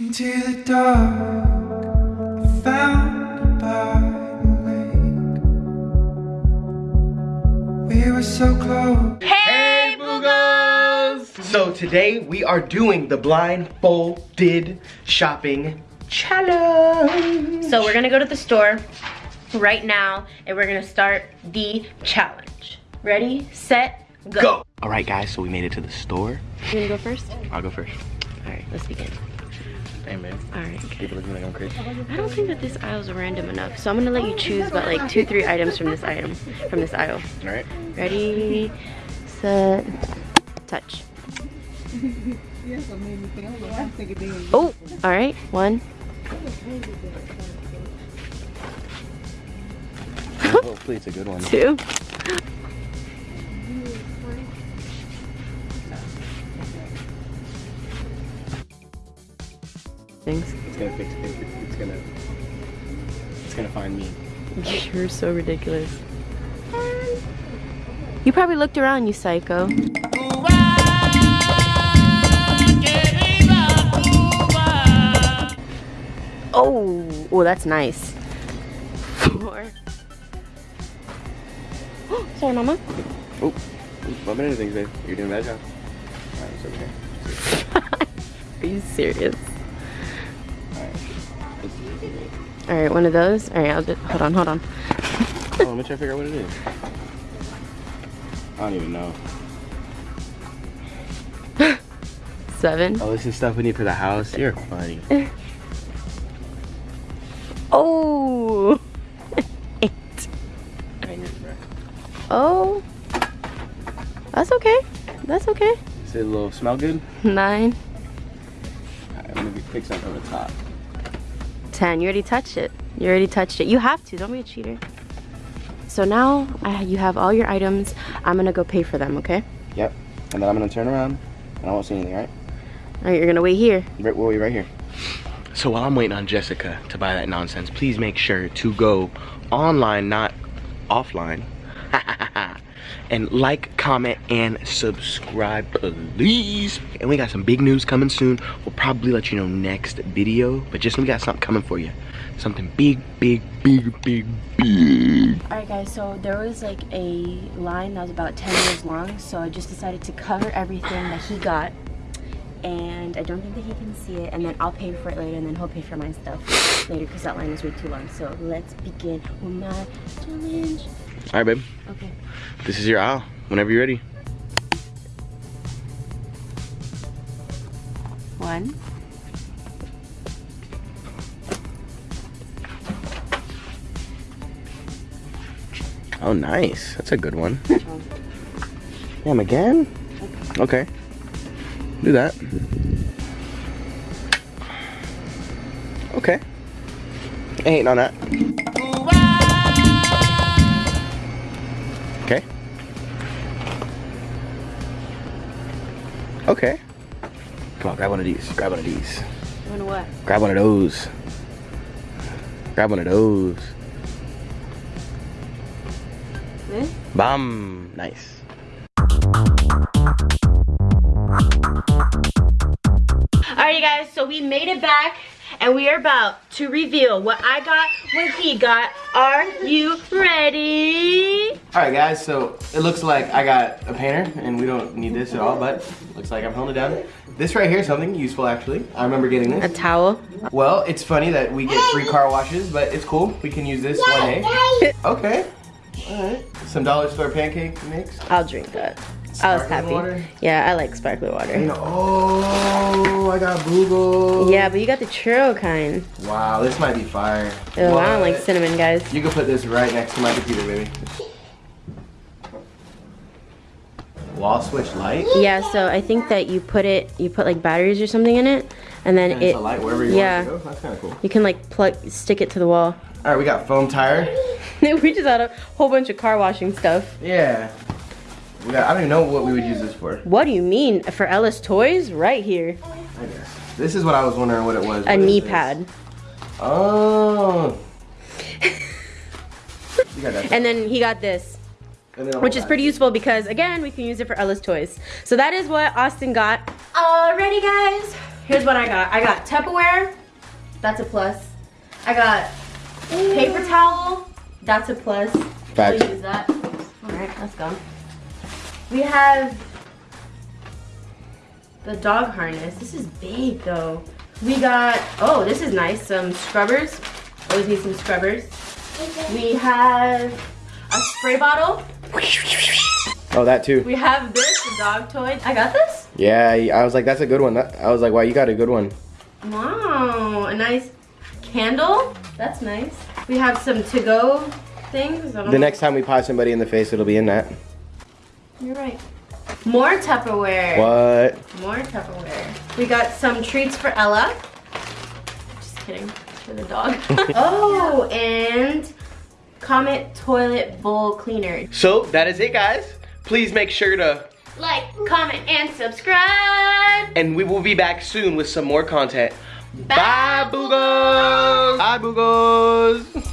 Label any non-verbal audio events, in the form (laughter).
Into the dark, I found by the lake. We were so close. Hey, Boogos! So today we are doing the blindfolded shopping challenge. So we're gonna go to the store right now and we're gonna start the challenge. Ready, set, go. Go! All right, guys, so we made it to the store. You gonna go first? I'll go first. All right, let's begin. Hey, man. All right. People looking like I'm crazy. I don't think that this aisle is random enough, so I'm gonna let you choose about like two, three items from this item, from this aisle. All right. Ready, set, touch. (laughs) Oh, all right, one. Hopefully it's a good one. two. (laughs) Things. It's gonna fix it. It's gonna. It's gonna find me. (laughs) You're so ridiculous. You probably looked around, you psycho. Oh, oh, that's nice. Four. (gasps) Sorry, mama. Oh, bumping into things, babe. You're doing a bad job. Alright, it's okay. (laughs) Are you serious? Alright. One of those. All right, I'll just hold on, hold on. Oh, let me try to figure out what it is. I don't even know. (laughs) Seven. Oh, this is stuff we need for the house. You're funny. (laughs) Oh. (laughs) Eight. Oh. That's okay. That's okay. Does it a little smell good? Nine. Alright, I'm gonna pick something from the top. 10. You already touched it. You already touched it. You have to. Don't be a cheater. So now I, you have all your items. I'm going to go pay for them, okay? Yep. And then I'm gonna turn around and I won't see anything, right? All right, you're going to wait here. Right, we'll wait right here. So while I'm waiting on Jessica to buy that nonsense, please make sure to go online, not offline. And like, comment, and subscribe, please. And we got some big news coming soon. We'll probably let you know next video, but just we got something coming for you. Something big, big, big, big, big. All right, guys, so there was like a line that was about 10 years long, so I just decided to cover everything that he got. And I don't think that he can see it, and then I'll pay for it later, and then he'll pay for my stuff later because that line is way too long. So let's begin with my challenge. All right, babe. Okay. This is your aisle. Whenever you're ready. One. Oh, nice. That's a good one. Damn, again? Okay. Do that. Okay. Ain't on that. Okay. Okay. Come on, grab one of these. Grab one of these. Wanna what? Grab one of those. Grab one of those. This? Bam. Nice. Alrighty guys, so we made it back and we are about to reveal what I got, what he got. Are you ready? All right, guys, so it looks like I got a painter, and we don't need this at all, but looks like I'm holding it down. This right here is something useful, actually. I remember getting this. A towel. Well, it's funny that we get free car washes, but it's cool. We can use this one eh? day. Okay. All right. Some dollar store pancake mix. I'll drink that. I was happy. water? Yeah, I like sparkling water. You know, oh, I got Google. Yeah, but you got the churro kind. Wow, this might be fire. Oh, I don't like cinnamon, guys. You can put this right next to my computer, baby. Wall switch light. Yeah, so I think that you put it, you put like batteries or something in it, and then And it, it's a light wherever you yeah, want to go. That's kind of cool. you can like plug, stick it to the wall. All right, we got foam tire. (laughs) we just had a whole bunch of car washing stuff. Yeah. We got, I don't even know what we would use this for. What do you mean? For Ella's Toys? Right here. I guess. This is what I was wondering what it was. A What is knee pad. Oh. (laughs) You got that. And then he got this. And then a which is pretty useful because again we can use it for Ella's toys. So that is what Austin got. Alrighty guys, Here's what I got. I got Tupperware. That's a plus. I got paper towel. That's a plus. Facts. We'll use that. All right, let's go. We have the dog harness. This is big though. We got, oh, this is nice. Some scrubbers. Always need some scrubbers. We have a spray bottle. Oh, that too. We have this, the dog toy. I got this? Yeah, I was like, that's a good one. I was like, wow, you got a good one. Wow, a nice candle. That's nice. We have some to-go things. The know. next time we pie somebody in the face, it'll be in that. You're right. More Tupperware. What? More Tupperware. We got some treats for Ella. Just kidding. For the dog. (laughs) oh, and Comet Toilet Bowl Cleaner. So that is it, guys. Please make sure to, Like, comment, and subscribe. and we will be back soon with some more content. Bye, Bye, Boogos. Bye, Boogos.